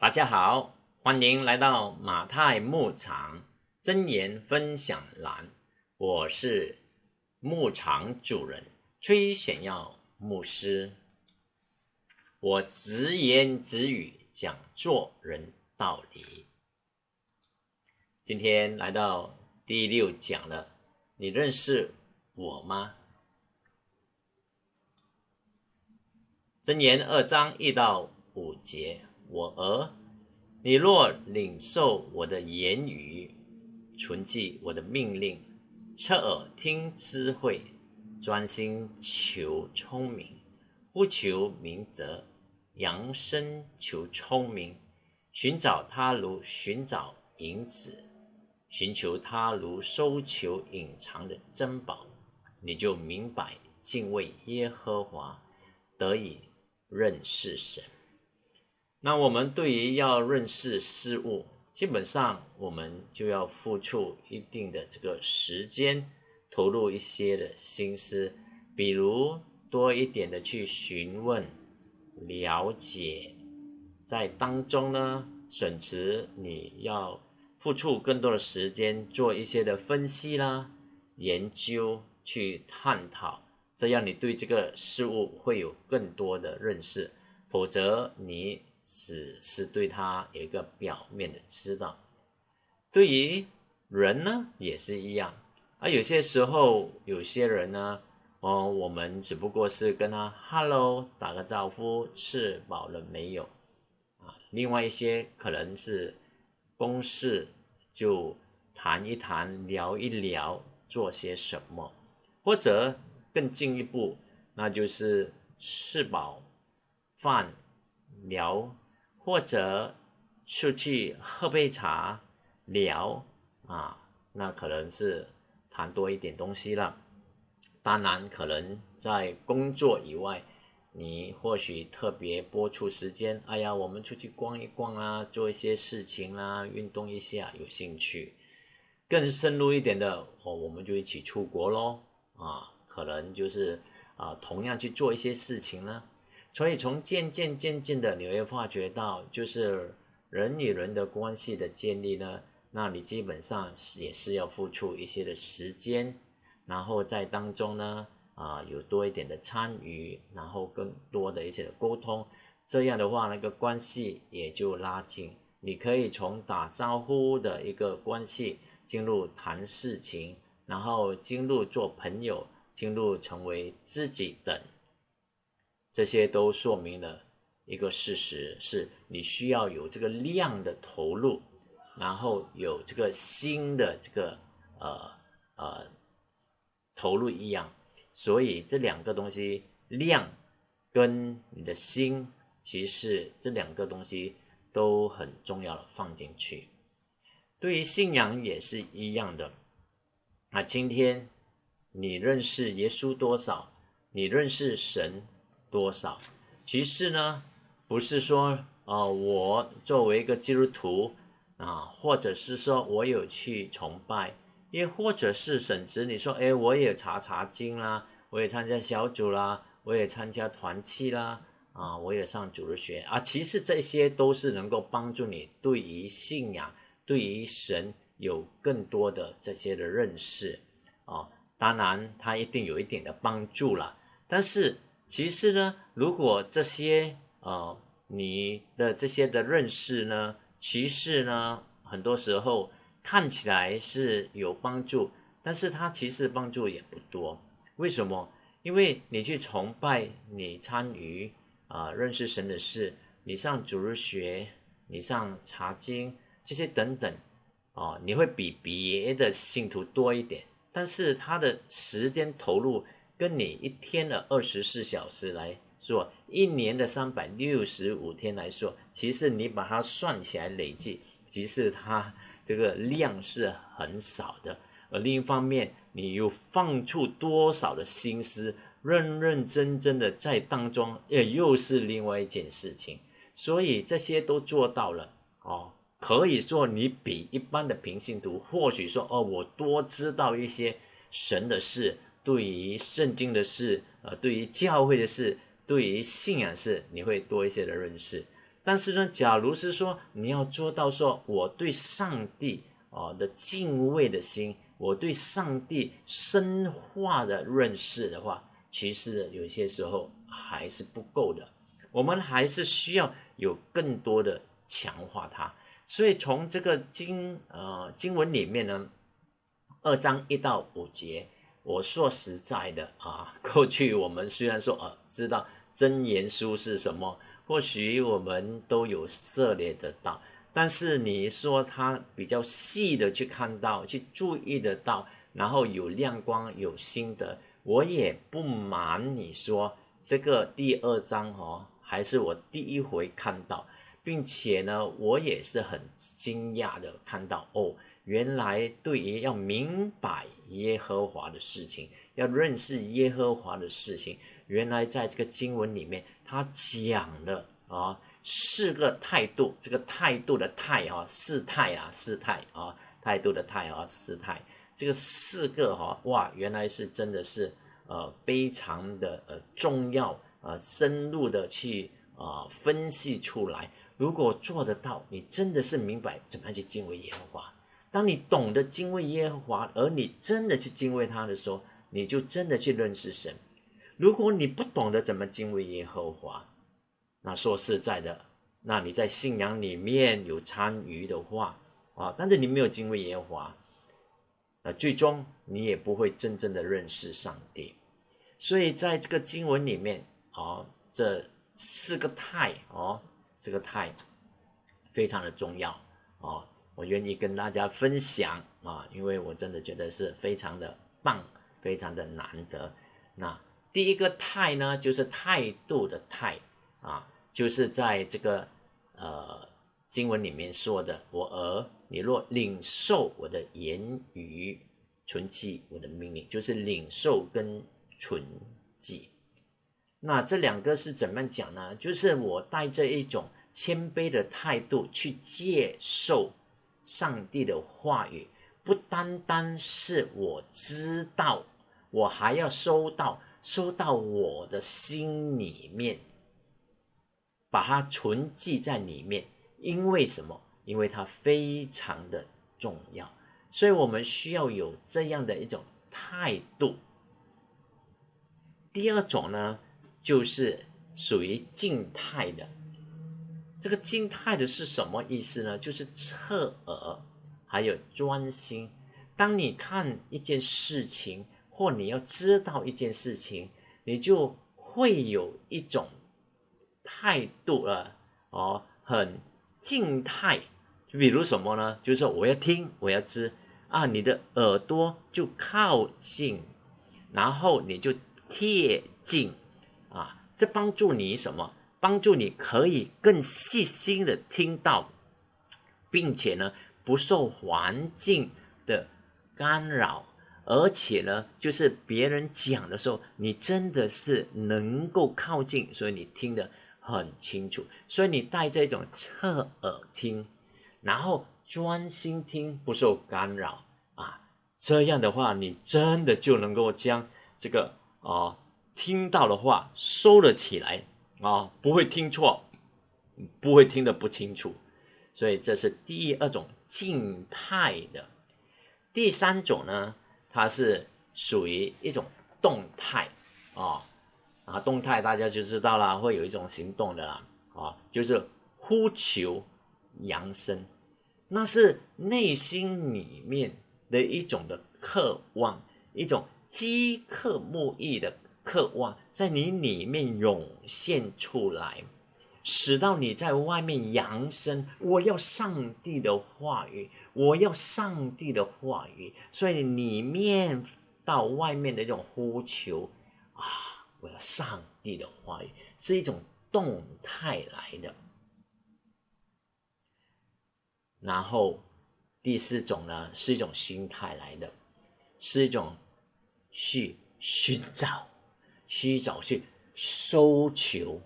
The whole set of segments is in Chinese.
大家好，欢迎来到马太牧场真言分享栏，我是牧场主人崔显耀牧师。我直言直语讲做人道理。今天来到第六讲了，你认识我吗？真言二章一到五节。我儿，你若领受我的言语，存记我的命令，侧耳听智慧，专心求聪明，不求明哲，扬声求聪明，寻找他如寻找银子，寻求他如搜求隐藏的珍宝，你就明白敬畏耶和华，得以认识神。那我们对于要认识事物，基本上我们就要付出一定的这个时间，投入一些的心思，比如多一点的去询问、了解，在当中呢，省持你要付出更多的时间做一些的分析啦、研究、去探讨，这样你对这个事物会有更多的认识，否则你。只是对他有一个表面的知道，对于人呢也是一样，而有些时候有些人呢，哦，我们只不过是跟他 hello 打个招呼，吃饱了没有啊？另外一些可能是公事就谈一谈，聊一聊，做些什么，或者更进一步，那就是吃饱饭。聊，或者出去喝杯茶聊啊，那可能是谈多一点东西了。当然，可能在工作以外，你或许特别播出时间，哎呀，我们出去逛一逛啊，做一些事情啊，运动一下，有兴趣。更深入一点的，哦，我们就一起出国喽，啊，可能就是啊，同样去做一些事情呢。所以，从渐渐渐渐的，你会发觉到，就是人与人的关系的建立呢，那你基本上也是要付出一些的时间，然后在当中呢，啊，有多一点的参与，然后更多的一些的沟通，这样的话，那个关系也就拉近。你可以从打招呼的一个关系，进入谈事情，然后进入做朋友，进入成为知己等。这些都说明了一个事实：是你需要有这个量的投入，然后有这个心的这个呃呃投入一样。所以这两个东西，量跟你的心，其实这两个东西都很重要的放进去。对于信仰也是一样的。那今天你认识耶稣多少？你认识神？多少？其实呢，不是说，呃，我作为一个基督徒啊，或者是说我有去崇拜，也或者是甚至你说，哎，我也查查经啦，我也参加小组啦，我也参加团契啦，啊，我也上主日学啊。其实这些都是能够帮助你对于信仰、对于神有更多的这些的认识啊。当然，它一定有一点的帮助了，但是。其实呢，如果这些呃你的这些的认识呢，其实呢，很多时候看起来是有帮助，但是它其实帮助也不多。为什么？因为你去崇拜，你参与啊认识神的事，你上主日学，你上查经这些等等，哦，你会比别的信徒多一点，但是他的时间投入。跟你一天的二十四小时来说，一年的三百六十五天来说，其实你把它算起来累计，其实它这个量是很少的。而另一方面，你又放出多少的心思，认认真真的在当中，也又是另外一件事情。所以这些都做到了哦，可以说你比一般的平信徒，或许说哦，我多知道一些神的事。对于圣经的事，呃，对于教会的事，对于信仰事，你会多一些的认识。但是呢，假如是说你要做到说我对上帝啊的敬畏的心，我对上帝深化的认识的话，其实有些时候还是不够的。我们还是需要有更多的强化它。所以从这个经呃经文里面呢，二章一到五节，我说实在的啊，过去我们虽然说呃知道真言书是什么，或许我们都有涉猎得到，但是你说他比较细的去看到、去注意得到，然后有亮光、有心得，我也不瞒你说，这个第二章哦，还是我第一回看到。并且呢，我也是很惊讶的看到哦，原来对于要明白耶和华的事情，要认识耶和华的事情，原来在这个经文里面，他讲了啊四个态度，这个态度的态啊，四态啊，四态啊，态度的态啊，四态，这个四个哈哇，原来是真的是呃非常的呃重要呃深入的去啊分析出来。如果做得到，你真的是明白怎么样去敬畏耶和华。当你懂得敬畏耶和华，而你真的去敬畏他的时候，你就真的去认识神。如果你不懂得怎么敬畏耶和华，那说实在的，那你在信仰里面有参与的话啊，但是你没有敬畏耶和华，那最终你也不会真正的认识上帝。所以在这个经文里面啊，这四个态哦。这个态非常的重要啊！我愿意跟大家分享啊，因为我真的觉得是非常的棒，非常的难得。那第一个态呢，就是态度的态啊，就是在这个呃经文里面说的：“我儿，你若领受我的言语，存记我的命令，就是领受跟存记。”那这两个是怎么讲呢？就是我带着一种谦卑的态度去接受上帝的话语，不单单是我知道，我还要收到，收到我的心里面，把它存记在里面。因为什么？因为它非常的重要，所以我们需要有这样的一种态度。第二种呢？就是属于静态的，这个静态的是什么意思呢？就是侧耳，还有专心。当你看一件事情，或你要知道一件事情，你就会有一种态度了哦，很静态。就比如什么呢？就是说我要听，我要知啊，你的耳朵就靠近，然后你就贴近。啊，这帮助你什么？帮助你可以更细心的听到，并且呢，不受环境的干扰，而且呢，就是别人讲的时候，你真的是能够靠近，所以你听得很清楚。所以你带这种侧耳听，然后专心听，不受干扰啊，这样的话，你真的就能够将这个啊。听到的话收了起来啊，不会听错，不会听得不清楚，所以这是第二种静态的。第三种呢，它是属于一种动态啊啊，动态大家就知道了，会有一种行动的啦啊，就是呼求扬声，那是内心里面的一种的渴望，一种饥渴慕义的。渴望在你里面涌现出来，使到你在外面扬声。我要上帝的话语，我要上帝的话语。所以里面到外面的这种呼求啊，我要上帝的话语，是一种动态来的。然后第四种呢，是一种心态来的，是一种去寻找。去找去搜求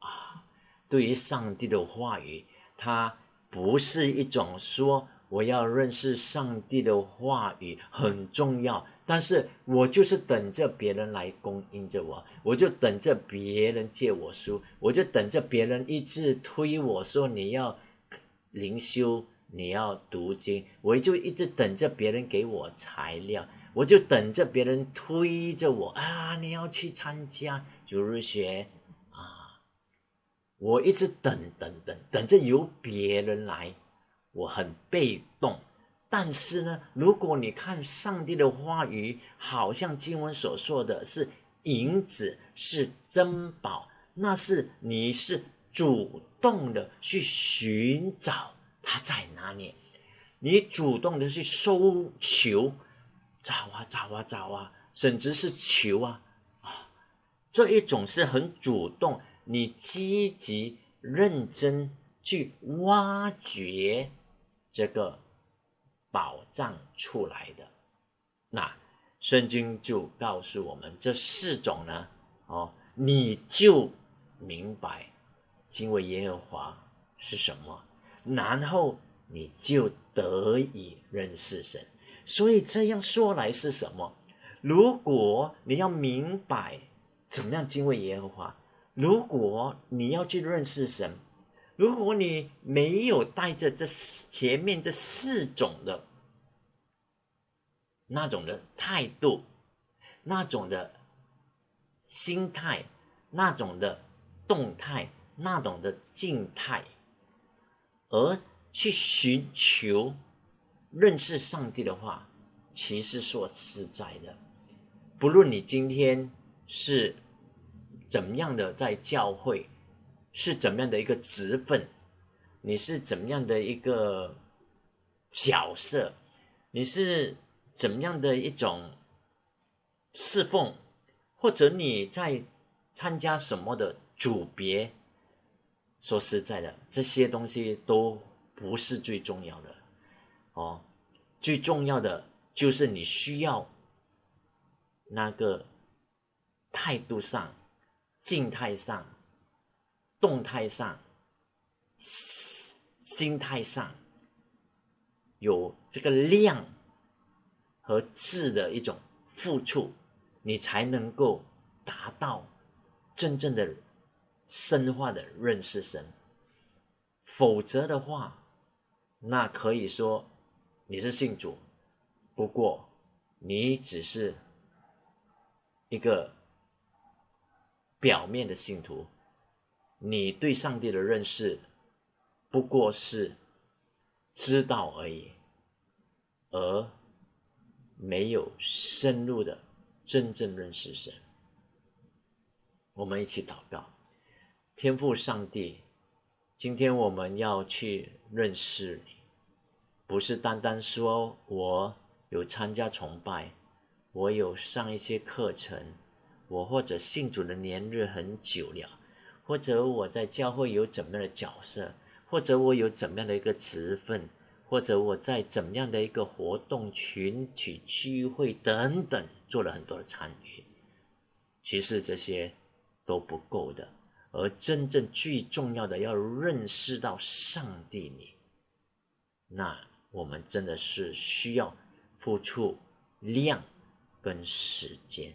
啊！对于上帝的话语，它不是一种说我要认识上帝的话语很重要，但是我就是等着别人来供应着我，我就等着别人借我书，我就等着别人一直推我说你要灵修，你要读经，我就一直等着别人给我材料，我就等着别人推着我啊，你要去参加主日学啊，我一直等等等等着由别人来，我很被动。但是呢，如果你看上帝的话语，好像经文所说的是银子是珍宝，那是你是主动的去寻找它在哪里，你主动的去搜求，找啊找啊找啊，甚至是求啊啊，这一种是很主动，你积极认真去挖掘这个。宝藏出来的，那圣经就告诉我们这四种呢，哦，你就明白敬畏耶和华是什么，然后你就得以认识神。所以这样说来是什么？如果你要明白怎么样敬畏耶和华，如果你要去认识神。如果你没有带着这前面这四种的那种的态度，那种的心态，那种的动态，那种的静态，而去寻求认识上帝的话，其实说实在的，不论你今天是怎么样的在教会。是怎么样的一个职分？你是怎么样的一个角色？你是怎么样的一种侍奉？或者你在参加什么的组别？说实在的，这些东西都不是最重要的哦。最重要的就是你需要那个态度上、静态上。动态上、心态上有这个量和质的一种付出，你才能够达到真正的深化的认识神。否则的话，那可以说你是信主，不过你只是一个表面的信徒。你对上帝的认识不过是知道而已，而没有深入的真正认识神。我们一起祷告，天父上帝，今天我们要去认识你，不是单单说我有参加崇拜，我有上一些课程，我或者信主的年日很久了。或者我在教会有怎么样的角色，或者我有怎么样的一个职分，或者我在怎么样的一个活动群体聚会等等做了很多的参与，其实这些都不够的，而真正最重要的要认识到上帝你，那我们真的是需要付出量跟时间，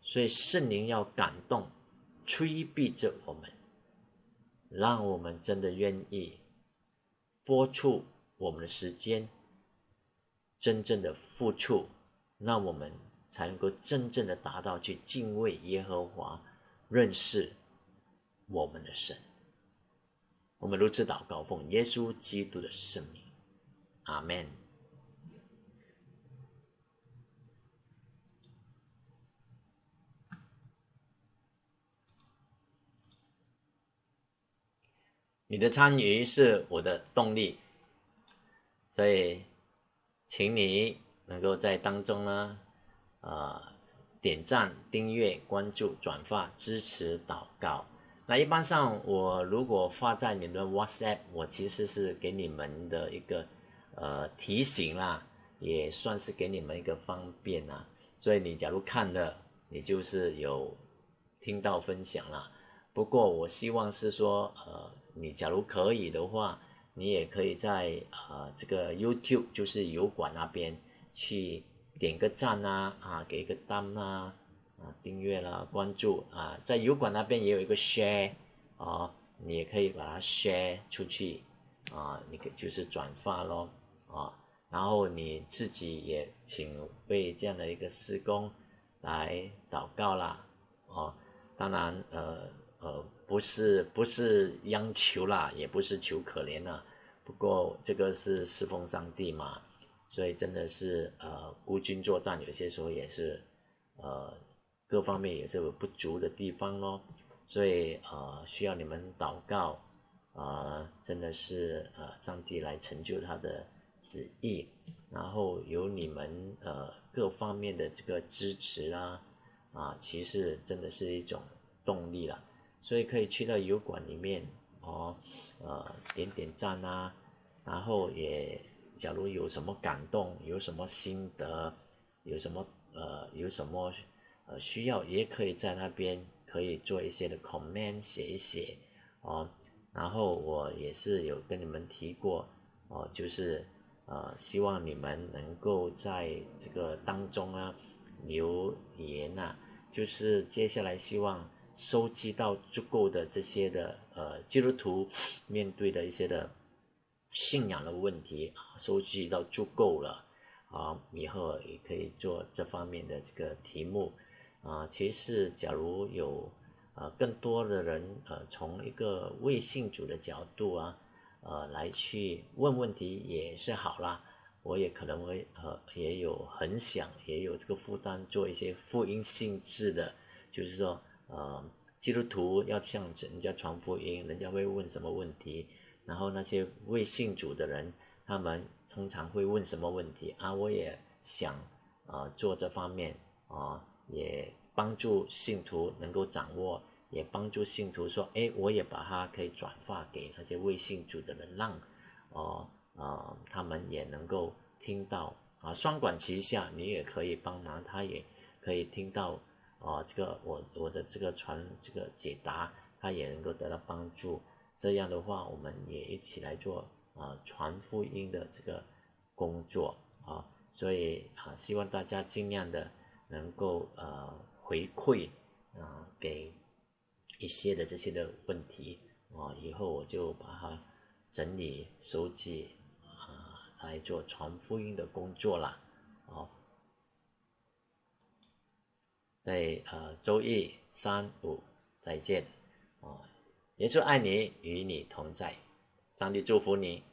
所以圣灵要感动。催逼着我们，让我们真的愿意播出我们的时间，真正的付出，那我们才能够真正的达到去敬畏耶和华，认识我们的神。我们如此祷告，奉耶稣基督的圣名，阿门。你的参与是我的动力，所以，请你能够在当中呢，啊，点赞、订阅、关注、转发、支持、祷告。那一般上，我如果发在你的 WhatsApp，我其实是给你们的一个呃提醒啦，也算是给你们一个方便啦。所以你假如看了，你就是有听到分享了。不过我希望是说，呃。你假如可以的话，你也可以在呃这个 YouTube 就是油管那边去点个赞啊，啊，给个单啊，啊，订阅啦，关注啊，在油管那边也有一个 share 啊，你也可以把它 share 出去啊，你可就是转发咯啊，然后你自己也请为这样的一个施工来祷告啦，哦，当然呃呃不是不是央求啦，也不是求可怜啦，不过这个是侍奉上帝嘛。所以真的是呃孤军作战，有些时候也是呃各方面也是有不足的地方咯。所以呃需要你们祷告，啊真的是呃上帝来成就他的旨意，然后有你们呃各方面的这个支持啦，啊其实真的是一种动力了。所以可以去到油管里面哦，呃点点赞啊，然后也。假如有什么感动，有什么心得，有什么呃，有什么呃需要，也可以在那边可以做一些的 comment 写一写哦。然后我也是有跟你们提过哦，就是呃希望你们能够在这个当中啊留言呐，就是接下来希望收集到足够的这些的呃基督徒面对的一些的。信仰的问题啊，收集到足够了啊，以后也可以做这方面的这个题目啊。其实，假如有呃更多的人呃从一个未信主的角度啊呃来去问问题也是好啦。我也可能会呃也有很想也有这个负担做一些福音性质的，就是说呃基督徒要向人家传福音，人家会问什么问题。然后那些未信主的人，他们通常会问什么问题啊？我也想，呃，做这方面啊，也帮助信徒能够掌握，也帮助信徒说，哎，我也把它可以转发给那些未信主的人，让，哦，呃，他们也能够听到啊，双管齐下，你也可以帮忙，他也可以听到，啊，这个我我的这个传这个解答，他也能够得到帮助。这样的话，我们也一起来做啊传福音的这个工作啊，所以啊，希望大家尽量的能够呃回馈啊给一些的这些的问题啊，以后我就把它整理收集啊来做传福音的工作了啊，在呃周一三五再见啊。耶稣爱你，与你同在，上帝祝福你。